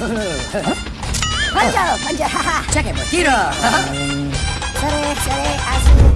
Punch out! Punch out! Check it, Mojito!